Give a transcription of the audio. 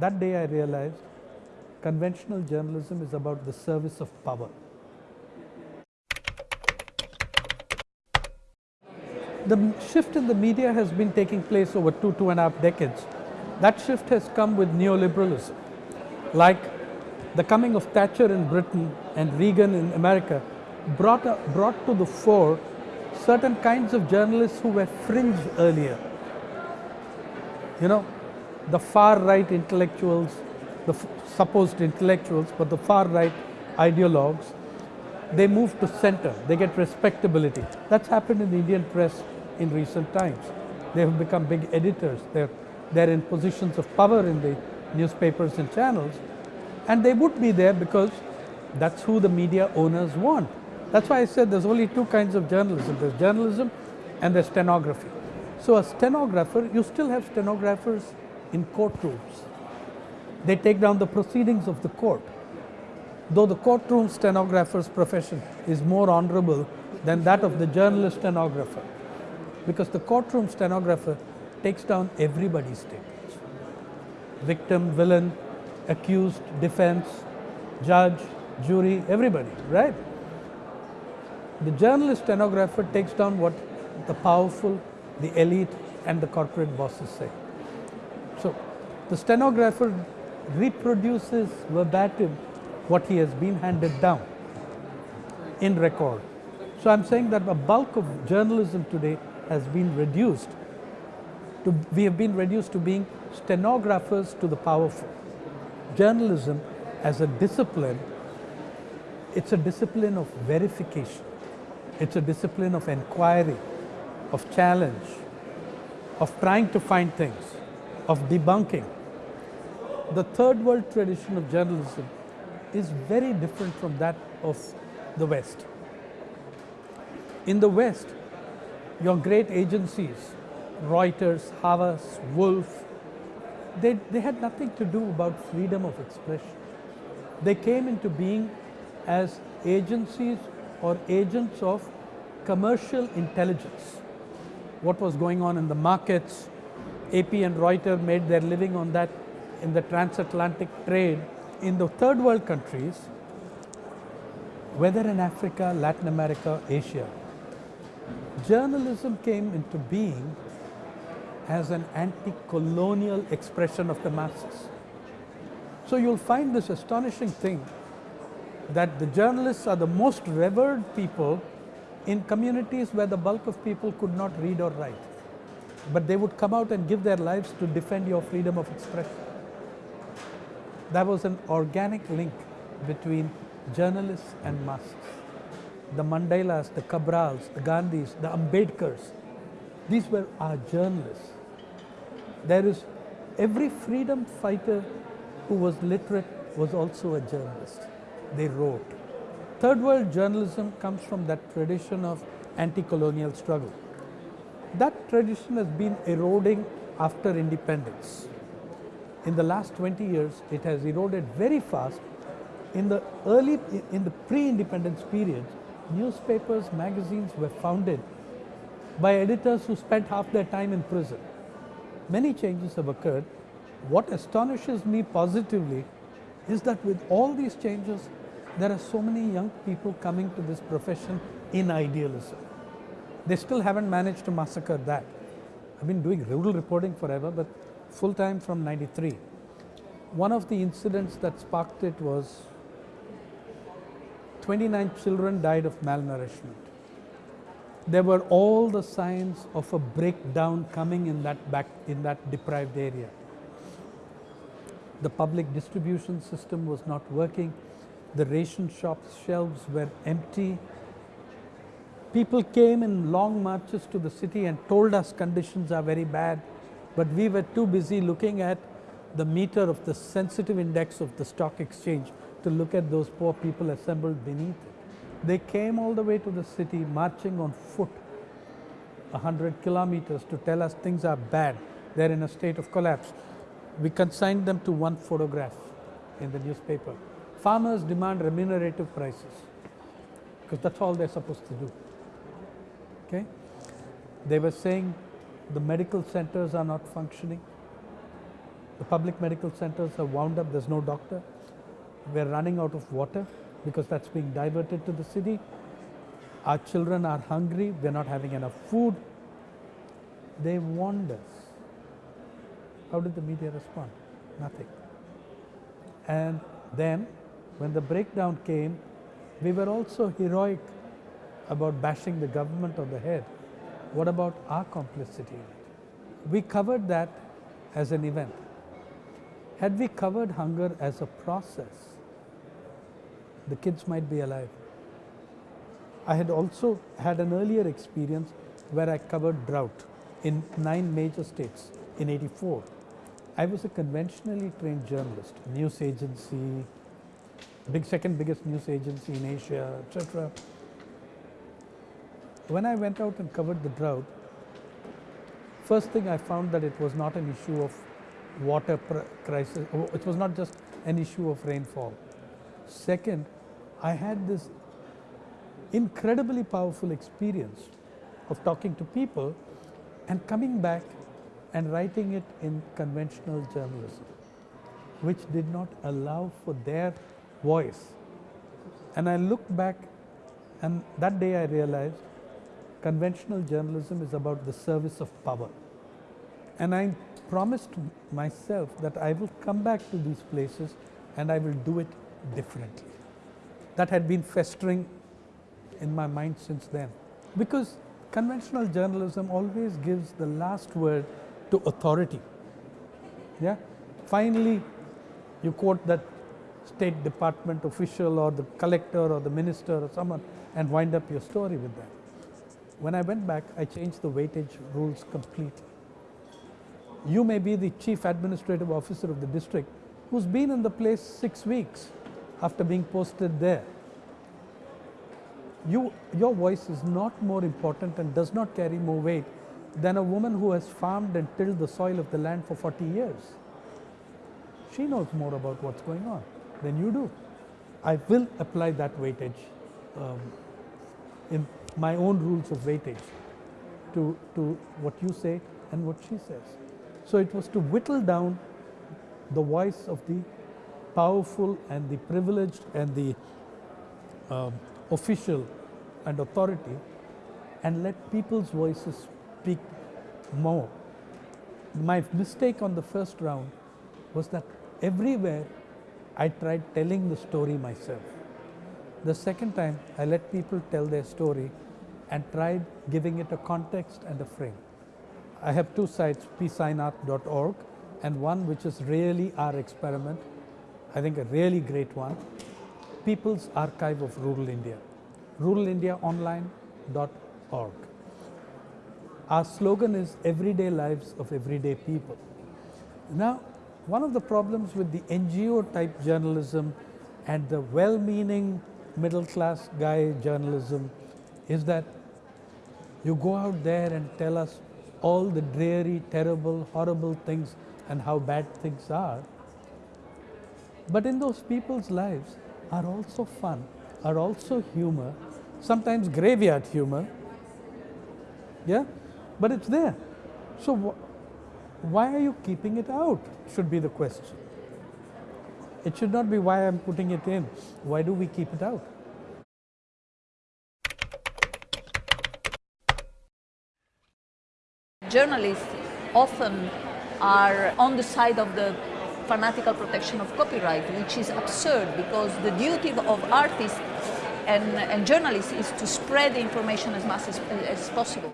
that day I realized conventional journalism is about the service of power. The shift in the media has been taking place over two, two and a half decades. That shift has come with neoliberalism. Like the coming of Thatcher in Britain and Reagan in America brought, a, brought to the fore certain kinds of journalists who were fringe earlier. You know, the far right intellectuals, the supposed intellectuals, but the far right ideologues, they move to center, they get respectability. That's happened in the Indian press in recent times. They have become big editors, they're, they're in positions of power in the newspapers and channels, and they would be there because that's who the media owners want. That's why I said there's only two kinds of journalism. There's journalism and there's stenography. So a stenographer, you still have stenographers in courtrooms. They take down the proceedings of the court. Though the courtroom stenographer's profession is more honorable than that of the journalist stenographer. Because the courtroom stenographer takes down everybody's statements. Victim, villain, accused, defense, judge, jury, everybody, right? The journalist stenographer takes down what the powerful, the elite and the corporate bosses say. The stenographer reproduces verbatim what he has been handed down in record. So I'm saying that a bulk of journalism today has been reduced to, we have been reduced to being stenographers to the powerful. Journalism as a discipline, it's a discipline of verification. It's a discipline of inquiry, of challenge, of trying to find things, of debunking. The third world tradition of journalism is very different from that of the West. In the West, your great agencies, Reuters, Havas, Wolff, they, they had nothing to do about freedom of expression. They came into being as agencies or agents of commercial intelligence. What was going on in the markets, AP and Reuters made their living on that in the transatlantic trade. In the third world countries, whether in Africa, Latin America, Asia, journalism came into being as an anti-colonial expression of the masses. So you'll find this astonishing thing that the journalists are the most revered people in communities where the bulk of people could not read or write. But they would come out and give their lives to defend your freedom of expression. There was an organic link between journalists and masses. The Mandelas, the Cabrals, the Gandhis, the Ambedkars, these were our journalists. There is every freedom fighter who was literate was also a journalist they wrote. Third world journalism comes from that tradition of anti-colonial struggle. That tradition has been eroding after independence. In the last 20 years, it has eroded very fast. In the early, in the pre-independence period, newspapers, magazines were founded by editors who spent half their time in prison. Many changes have occurred. What astonishes me positively is that with all these changes, there are so many young people coming to this profession in idealism. They still haven't managed to massacre that. I've been doing rural reporting forever, but full time from 93. One of the incidents that sparked it was 29 children died of malnourishment. There were all the signs of a breakdown coming in that back in that deprived area. The public distribution system was not working the ration shops shelves were empty. People came in long marches to the city and told us conditions are very bad, but we were too busy looking at the meter of the sensitive index of the stock exchange to look at those poor people assembled beneath it. They came all the way to the city marching on foot 100 kilometers to tell us things are bad, they're in a state of collapse. We consigned them to one photograph in the newspaper. Farmers demand remunerative prices because that's all they're supposed to do. Okay? They were saying the medical centers are not functioning. The public medical centers are wound up, there's no doctor. We're running out of water because that's being diverted to the city. Our children are hungry, we're not having enough food. They warned us. How did the media respond? Nothing. And then, when the breakdown came, we were also heroic about bashing the government on the head. What about our complicity in it? We covered that as an event. Had we covered hunger as a process, the kids might be alive. I had also had an earlier experience where I covered drought in nine major states in 84. I was a conventionally trained journalist, news agency, big second biggest news agency in Asia, etc. When I went out and covered the drought, first thing I found that it was not an issue of water crisis, oh, it was not just an issue of rainfall. Second, I had this incredibly powerful experience of talking to people and coming back and writing it in conventional journalism, which did not allow for their voice. And I looked back and that day I realized conventional journalism is about the service of power. And I promised myself that I will come back to these places and I will do it differently. That had been festering in my mind since then. Because conventional journalism always gives the last word to authority. Yeah? Finally, you quote that State Department official or the collector or the minister or someone and wind up your story with that. When I went back, I changed the weightage rules completely. You may be the chief administrative officer of the district who's been in the place six weeks after being posted there. You, your voice is not more important and does not carry more weight than a woman who has farmed and tilled the soil of the land for 40 years. She knows more about what's going on than you do. I will apply that weightage um, in my own rules of weightage to, to what you say and what she says. So it was to whittle down the voice of the powerful and the privileged and the um, official and authority and let people's voices speak more. My mistake on the first round was that everywhere I tried telling the story myself. The second time I let people tell their story and tried giving it a context and a frame. I have two sites, psainath.org and one which is really our experiment, I think a really great one, People's Archive of Rural India, ruralindiaonline.org. Our slogan is everyday lives of everyday people. Now, one of the problems with the NGO type journalism and the well-meaning middle class guy journalism is that you go out there and tell us all the dreary, terrible, horrible things and how bad things are. But in those people's lives are also fun, are also humor, sometimes graveyard humor. Yeah, but it's there. So wh why are you keeping it out? Should be the question. It should not be why I'm putting it in. Why do we keep it out? Journalists often are on the side of the fanatical protection of copyright, which is absurd because the duty of artists and, and journalists is to spread the information as much as, as possible.